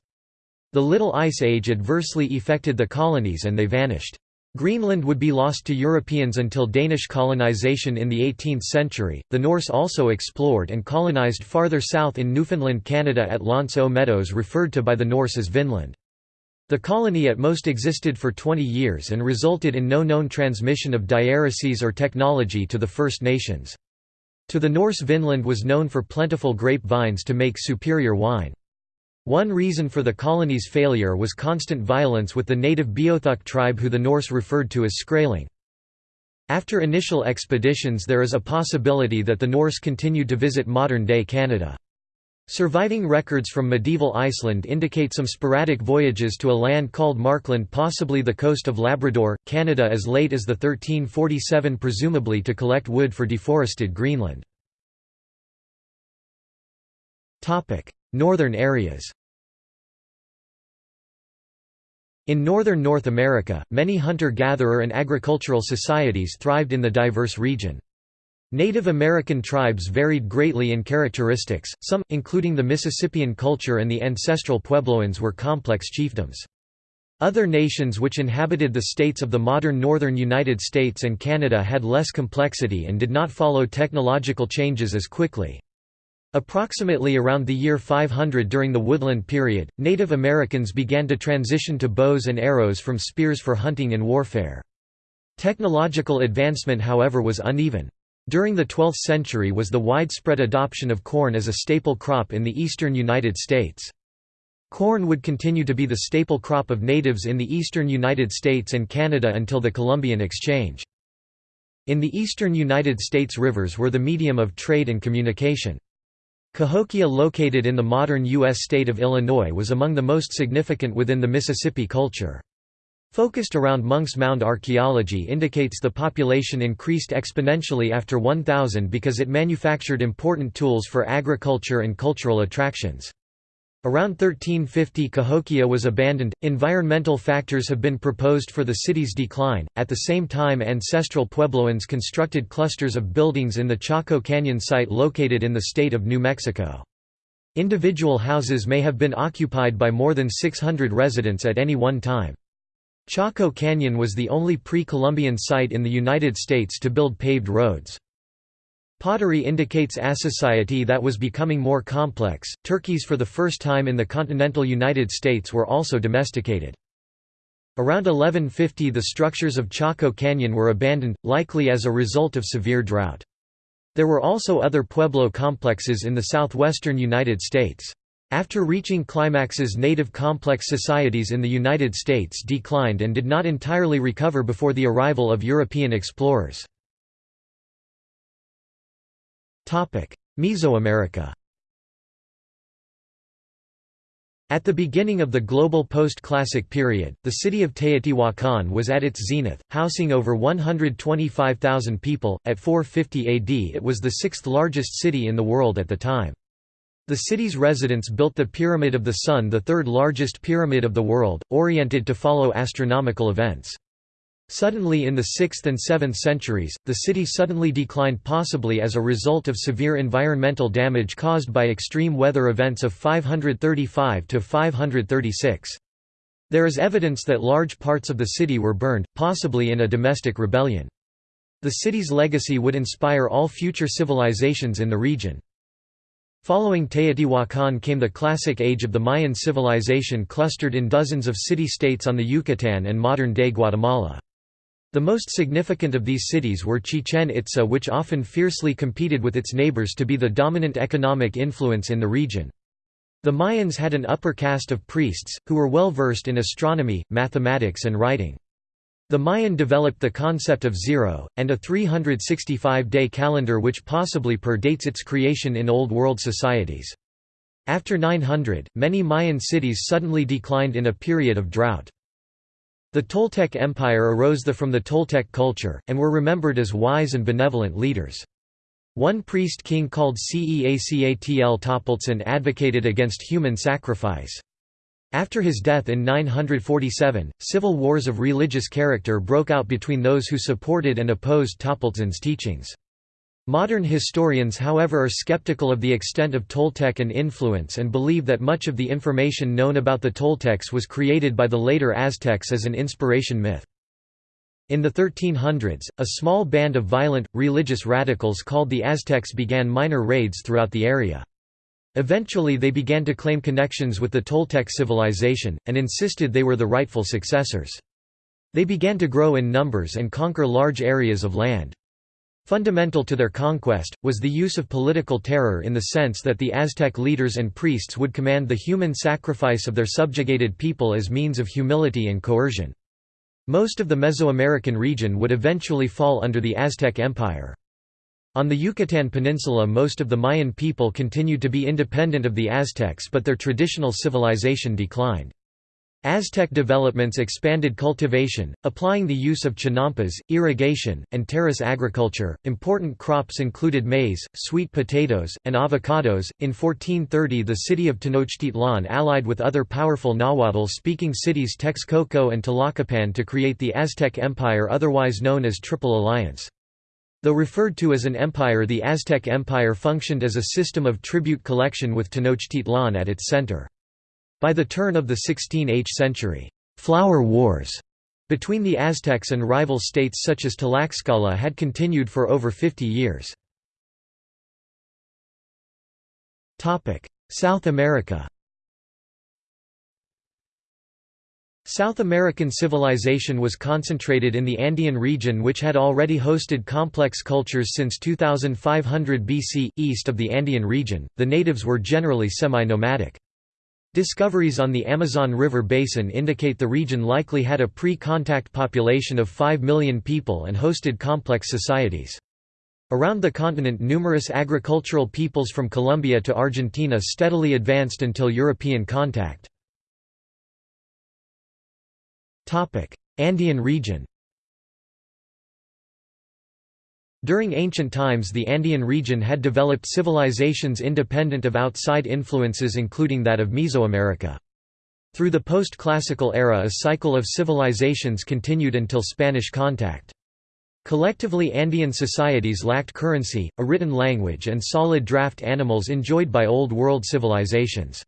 The Little Ice Age adversely affected the colonies and they vanished. Greenland would be lost to Europeans until Danish colonization in the 18th century. The Norse also explored and colonized farther south in Newfoundland, Canada at L'Anse aux Meadows, referred to by the Norse as Vinland. The colony at most existed for 20 years and resulted in no known transmission of diaereses or technology to the First Nations. To the Norse Vinland was known for plentiful grape vines to make superior wine. One reason for the colony's failure was constant violence with the native Beothuk tribe who the Norse referred to as Skraeling. After initial expeditions there is a possibility that the Norse continued to visit modern-day Canada. Surviving records from medieval Iceland indicate some sporadic voyages to a land called Markland possibly the coast of Labrador, Canada as late as the 1347 presumably to collect wood for deforested Greenland. Northern areas In northern North America, many hunter-gatherer and agricultural societies thrived in the diverse region. Native American tribes varied greatly in characteristics, some, including the Mississippian culture and the ancestral Puebloans were complex chiefdoms. Other nations which inhabited the states of the modern northern United States and Canada had less complexity and did not follow technological changes as quickly. Approximately around the year 500 during the Woodland period, Native Americans began to transition to bows and arrows from spears for hunting and warfare. Technological advancement however was uneven. During the 12th century was the widespread adoption of corn as a staple crop in the eastern United States. Corn would continue to be the staple crop of natives in the eastern United States and Canada until the Columbian Exchange. In the eastern United States rivers were the medium of trade and communication. Cahokia located in the modern U.S. state of Illinois was among the most significant within the Mississippi culture. Focused around Monk's Mound archaeology indicates the population increased exponentially after 1000 because it manufactured important tools for agriculture and cultural attractions. Around 1350 Cahokia was abandoned. Environmental factors have been proposed for the city's decline. At the same time, ancestral Puebloans constructed clusters of buildings in the Chaco Canyon site located in the state of New Mexico. Individual houses may have been occupied by more than 600 residents at any one time. Chaco Canyon was the only pre-Columbian site in the United States to build paved roads. Pottery indicates a society that was becoming more complex. Turkeys for the first time in the continental United States were also domesticated. Around 1150 the structures of Chaco Canyon were abandoned, likely as a result of severe drought. There were also other pueblo complexes in the southwestern United States. After reaching climaxes native complex societies in the United States declined and did not entirely recover before the arrival of European explorers. Mesoamerica At the beginning of the global post-classic period, the city of Teotihuacan was at its zenith, housing over 125,000 people. At 450 AD, it was the sixth largest city in the world at the time. The city's residents built the Pyramid of the Sun, the third largest pyramid of the world, oriented to follow astronomical events. Suddenly in the 6th and 7th centuries, the city suddenly declined possibly as a result of severe environmental damage caused by extreme weather events of 535 to 536. There is evidence that large parts of the city were burned, possibly in a domestic rebellion. The city's legacy would inspire all future civilizations in the region. Following Teotihuacan came the Classic Age of the Mayan civilization clustered in dozens of city-states on the Yucatan and modern-day Guatemala. The most significant of these cities were Chichen Itza which often fiercely competed with its neighbors to be the dominant economic influence in the region. The Mayans had an upper caste of priests, who were well versed in astronomy, mathematics and writing. The Mayan developed the concept of zero, and a 365-day calendar which possibly predates its creation in Old World societies. After 900, many Mayan cities suddenly declined in a period of drought. The Toltec Empire arose the from the Toltec culture, and were remembered as wise and benevolent leaders. One priest king called Ce Acatl Topiltzin advocated against human sacrifice. After his death in 947, civil wars of religious character broke out between those who supported and opposed Topiltzin's teachings. Modern historians however are skeptical of the extent of Toltec influence and believe that much of the information known about the Toltecs was created by the later Aztecs as an inspiration myth. In the 1300s, a small band of violent, religious radicals called the Aztecs began minor raids throughout the area. Eventually they began to claim connections with the Toltec civilization, and insisted they were the rightful successors. They began to grow in numbers and conquer large areas of land. Fundamental to their conquest, was the use of political terror in the sense that the Aztec leaders and priests would command the human sacrifice of their subjugated people as means of humility and coercion. Most of the Mesoamerican region would eventually fall under the Aztec Empire. On the Yucatan Peninsula most of the Mayan people continued to be independent of the Aztecs but their traditional civilization declined. Aztec developments expanded cultivation, applying the use of chinampas, irrigation, and terrace agriculture. Important crops included maize, sweet potatoes, and avocados. In 1430, the city of Tenochtitlan allied with other powerful Nahuatl speaking cities Texcoco and Tlacopan to create the Aztec Empire, otherwise known as Triple Alliance. Though referred to as an empire, the Aztec Empire functioned as a system of tribute collection with Tenochtitlan at its center. By the turn of the 16th century, «flower wars» between the Aztecs and rival states such as Tlaxcala had continued for over 50 years. South America South American civilization was concentrated in the Andean region which had already hosted complex cultures since 2500 BC. East of the Andean region, the natives were generally semi-nomadic. Discoveries on the Amazon River basin indicate the region likely had a pre-contact population of 5 million people and hosted complex societies. Around the continent numerous agricultural peoples from Colombia to Argentina steadily advanced until European contact. Andean region During ancient times the Andean region had developed civilizations independent of outside influences including that of Mesoamerica. Through the post-classical era a cycle of civilizations continued until Spanish contact. Collectively Andean societies lacked currency, a written language and solid draft animals enjoyed by Old World civilizations.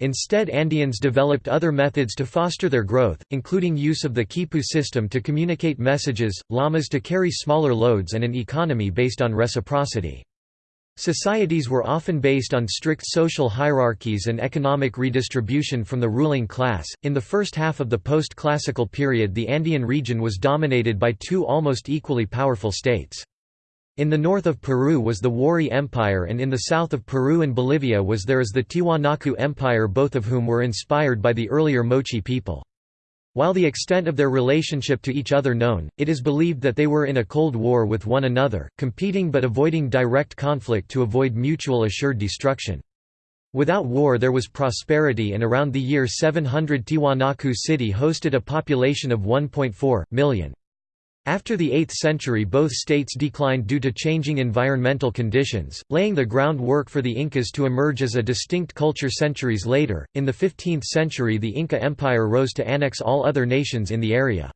Instead Andeans developed other methods to foster their growth, including use of the quipu system to communicate messages, llamas to carry smaller loads and an economy based on reciprocity. Societies were often based on strict social hierarchies and economic redistribution from the ruling class. In the first half of the post classical period, the Andean region was dominated by two almost equally powerful states. In the north of Peru was the Wari Empire and in the south of Peru and Bolivia was there is the Tiwanaku Empire both of whom were inspired by the earlier Moche people. While the extent of their relationship to each other known, it is believed that they were in a cold war with one another, competing but avoiding direct conflict to avoid mutual assured destruction. Without war there was prosperity and around the year 700 Tiwanaku City hosted a population of 1.4 million. After the 8th century both states declined due to changing environmental conditions, laying the groundwork for the Incas to emerge as a distinct culture centuries later. In the 15th century the Inca Empire rose to annex all other nations in the area.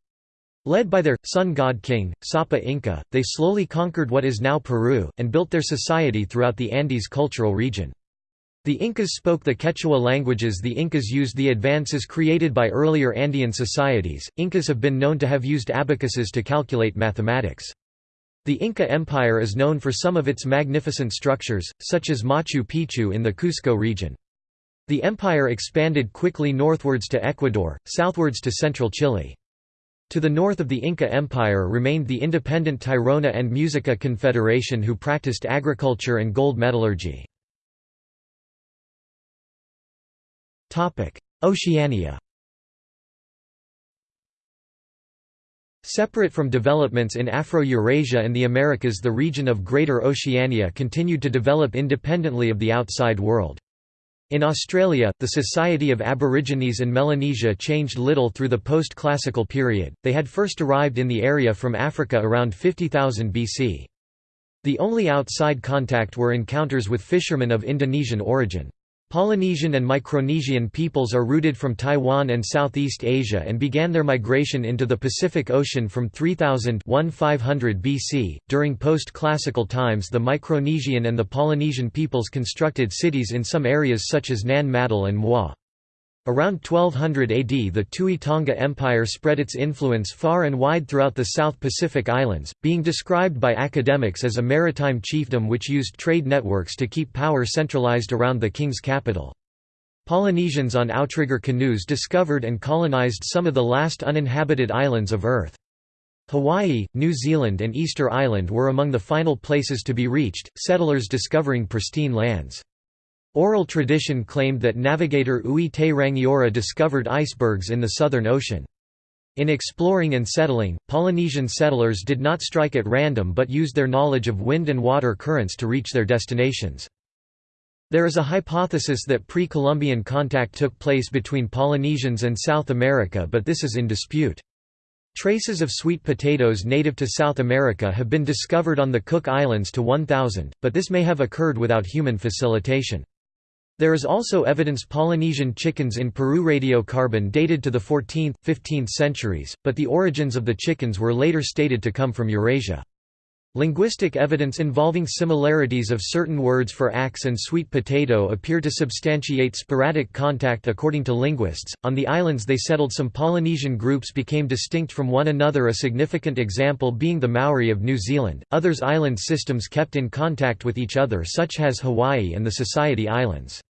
Led by their, sun god king, Sapa Inca, they slowly conquered what is now Peru, and built their society throughout the Andes cultural region. The Incas spoke the Quechua languages The Incas used the advances created by earlier Andean societies. Incas have been known to have used abacuses to calculate mathematics. The Inca Empire is known for some of its magnificent structures, such as Machu Picchu in the Cusco region. The empire expanded quickly northwards to Ecuador, southwards to central Chile. To the north of the Inca Empire remained the independent Tairona and Muisca Confederation who practiced agriculture and gold metallurgy. Oceania Separate from developments in Afro-Eurasia and the Americas the region of Greater Oceania continued to develop independently of the outside world. In Australia, the society of Aborigines and Melanesia changed little through the post-classical period, they had first arrived in the area from Africa around 50,000 BC. The only outside contact were encounters with fishermen of Indonesian origin. Polynesian and Micronesian peoples are rooted from Taiwan and Southeast Asia and began their migration into the Pacific Ocean from 3000 1500 BC. During post-classical times the Micronesian and the Polynesian peoples constructed cities in some areas such as Nan Madol and Muar. Around 1200 AD the Tui Tonga Empire spread its influence far and wide throughout the South Pacific Islands, being described by academics as a maritime chiefdom which used trade networks to keep power centralized around the king's capital. Polynesians on outrigger canoes discovered and colonized some of the last uninhabited islands of Earth. Hawaii, New Zealand and Easter Island were among the final places to be reached, settlers discovering pristine lands. Oral tradition claimed that navigator Ui te Rangiora discovered icebergs in the Southern Ocean. In exploring and settling, Polynesian settlers did not strike at random but used their knowledge of wind and water currents to reach their destinations. There is a hypothesis that pre-Columbian contact took place between Polynesians and South America but this is in dispute. Traces of sweet potatoes native to South America have been discovered on the Cook Islands to 1000, but this may have occurred without human facilitation. There is also evidence Polynesian chickens in Peru radiocarbon dated to the 14th, 15th centuries, but the origins of the chickens were later stated to come from Eurasia. Linguistic evidence involving similarities of certain words for axe and sweet potato appear to substantiate sporadic contact according to linguists. On the islands they settled some Polynesian groups became distinct from one another a significant example being the Maori of New Zealand. Others island systems kept in contact with each other such as Hawaii and the Society Islands.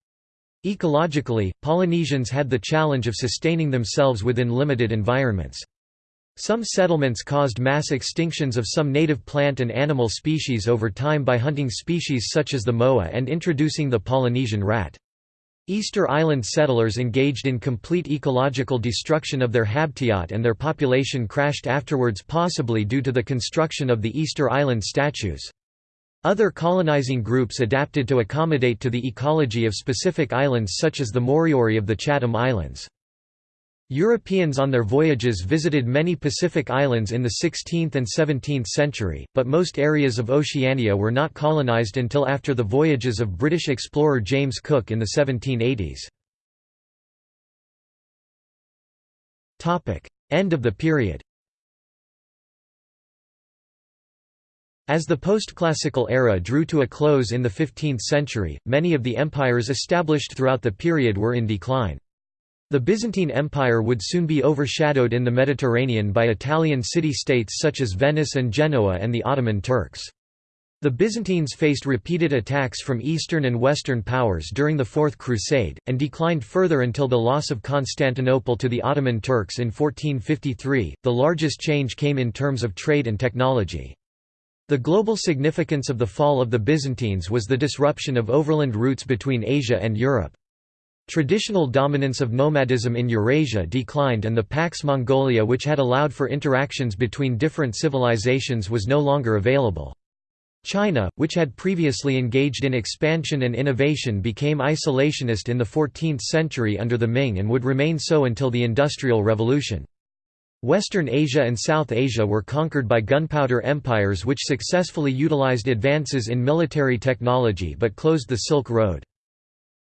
Ecologically, Polynesians had the challenge of sustaining themselves within limited environments. Some settlements caused mass extinctions of some native plant and animal species over time by hunting species such as the moa and introducing the Polynesian rat. Easter Island settlers engaged in complete ecological destruction of their habitat and their population crashed afterwards possibly due to the construction of the Easter Island statues. Other colonizing groups adapted to accommodate to the ecology of specific islands such as the Moriori of the Chatham Islands. Europeans on their voyages visited many Pacific islands in the 16th and 17th century, but most areas of Oceania were not colonized until after the voyages of British explorer James Cook in the 1780s. End of the period As the post-classical era drew to a close in the 15th century, many of the empires established throughout the period were in decline. The Byzantine Empire would soon be overshadowed in the Mediterranean by Italian city-states such as Venice and Genoa and the Ottoman Turks. The Byzantines faced repeated attacks from Eastern and Western powers during the Fourth Crusade, and declined further until the loss of Constantinople to the Ottoman Turks in 1453. The largest change came in terms of trade and technology. The global significance of the fall of the Byzantines was the disruption of overland routes between Asia and Europe. Traditional dominance of nomadism in Eurasia declined and the Pax Mongolica which had allowed for interactions between different civilizations was no longer available. China, which had previously engaged in expansion and innovation became isolationist in the 14th century under the Ming and would remain so until the Industrial Revolution. Western Asia and South Asia were conquered by gunpowder empires which successfully utilized advances in military technology but closed the Silk Road.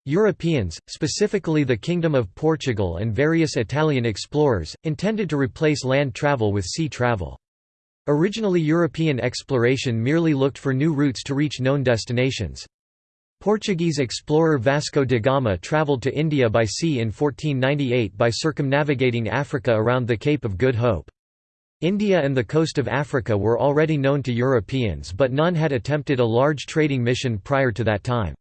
Europeans, specifically the Kingdom of Portugal and various Italian explorers, intended to replace land travel with sea travel. Originally European exploration merely looked for new routes to reach known destinations. Portuguese explorer Vasco da Gama travelled to India by sea in 1498 by circumnavigating Africa around the Cape of Good Hope. India and the coast of Africa were already known to Europeans but none had attempted a large trading mission prior to that time.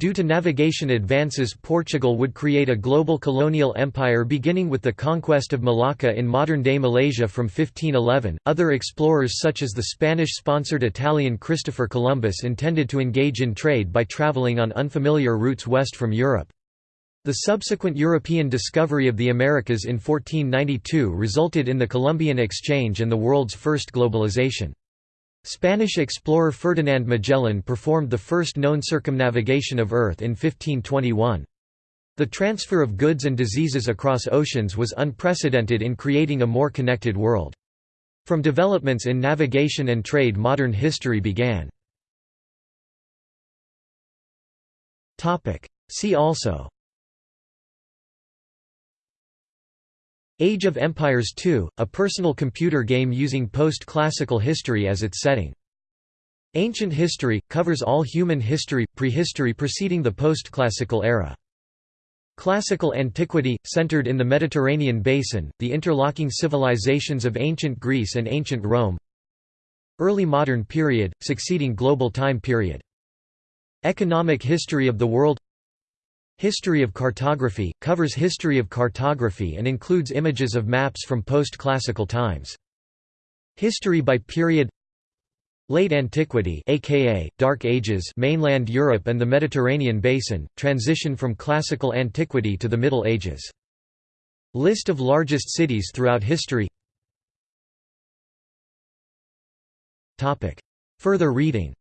Due to navigation advances Portugal would create a global colonial empire beginning with the conquest of Malacca in modern-day Malaysia from 1511. Other explorers such as the Spanish-sponsored Italian Christopher Columbus intended to engage in trade by traveling on unfamiliar routes west from Europe. The subsequent European discovery of the Americas in 1492 resulted in the Columbian Exchange and the world's first globalization. Spanish explorer Ferdinand Magellan performed the first known circumnavigation of Earth in 1521. The transfer of goods and diseases across oceans was unprecedented in creating a more connected world. From developments in navigation and trade modern history began. See also Age of Empires II, a personal computer game using post-classical history as its setting. Ancient history, covers all human history, prehistory preceding the post-classical era. Classical antiquity, centered in the Mediterranean basin, the interlocking civilizations of ancient Greece and ancient Rome Early modern period, succeeding global time period. Economic history of the world History of cartography, covers history of cartography and includes images of maps from post-classical times. History by period Late Antiquity aka Dark Ages mainland Europe and the Mediterranean basin, transition from classical antiquity to the Middle Ages. List of largest cities throughout history Further reading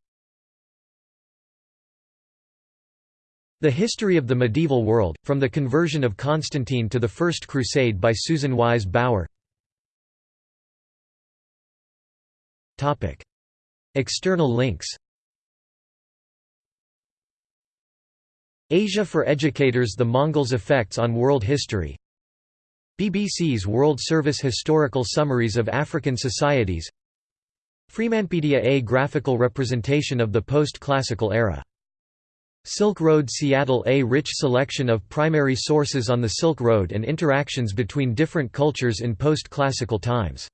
The History of the Medieval World, From the Conversion of Constantine to the First Crusade by Susan Wise Bauer External links Asia for Educators The Mongols' Effects on World History. BBC's World Service Historical Summaries of African Societies. Freemanpedia A graphical representation of the post-classical era Silk Road Seattle A rich selection of primary sources on the Silk Road and interactions between different cultures in post-classical times.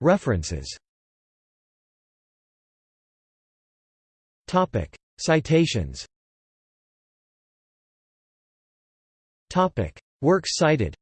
References. Citations. Works cited